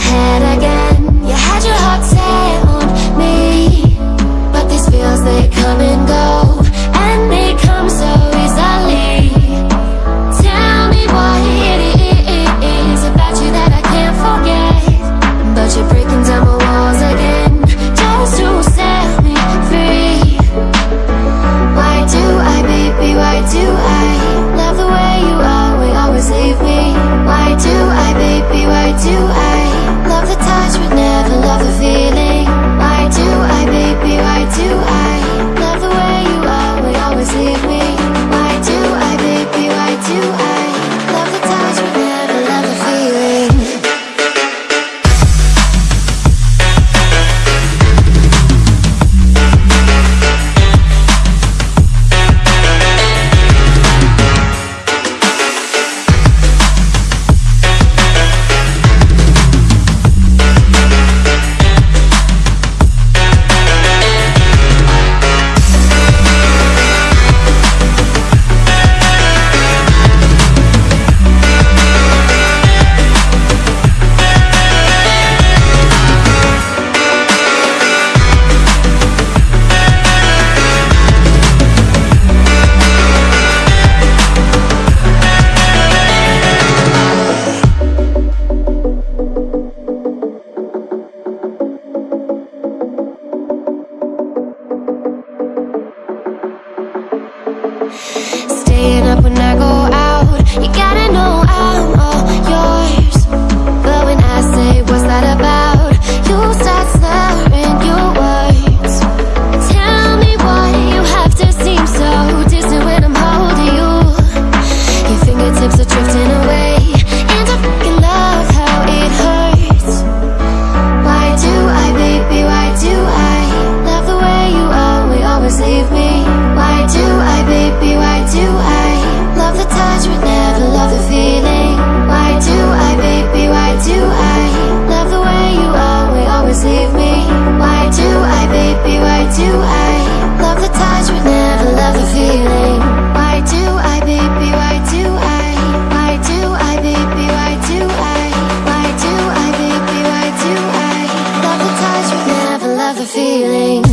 head staying up when I go feelings.